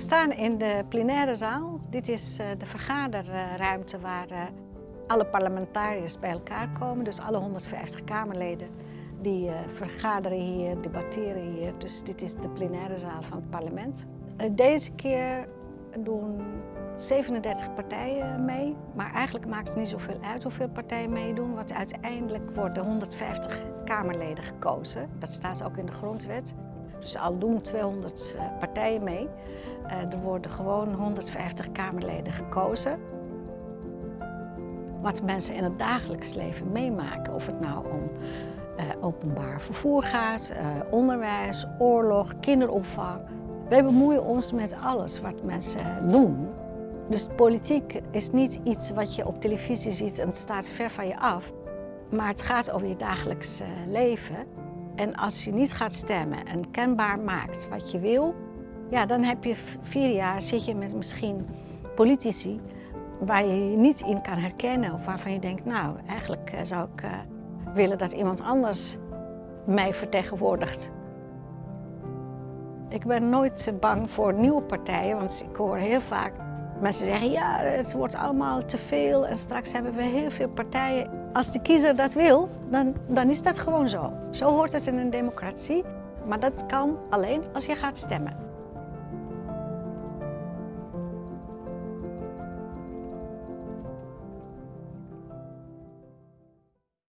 staan in de plenaire zaal. Dit is eh, de vergaderruimte waar eh, alle parlementariërs bij elkaar komen. Dus alle 150 Kamerleden die uh, vergaderen hier, debatteren hier. Dus dit is de plenaire zaal van het parlement. deze keer doen 37 partijen mee. Maar eigenlijk maakt het niet zoveel uit hoeveel partijen meedoen. Want uiteindelijk worden 150 Kamerleden gekozen. Dat staat ook in de grondwet. Dus al doen 200 eh, partijen mee. Eh, er worden gewoon 150 Kamerleden gekozen. Wat mensen in het dagelijks leven meemaken, of het nou om uh, openbaar vervoer gaat, onderwijs, oorlog, kinderopvang. Wij bemoeien ons met alles wat mensen doen. Dus politiek is niet iets wat je op televisie ziet en het staat ver van je af. Maar het gaat over je dagelijks leven. En als je niet gaat stemmen en kenbaar maakt wat je wil, ja, dan heb je vier jaar zit je met misschien politici waar je je niet in kan herkennen of waarvan je denkt, nou, eigenlijk eh, zou ik uh, willen dat iemand anders mij vertegenwoordigt. Ik ben nooit bang voor nieuwe partijen, want ik hoor heel vaak mensen zeggen, ja, het wordt allemaal te veel en straks hebben we heel veel partijen. Als de kiezer dat wil, dan, dan is dat gewoon zo. Zo hoort het in een democratie. Maar dat kan alleen als je gaat stemmen.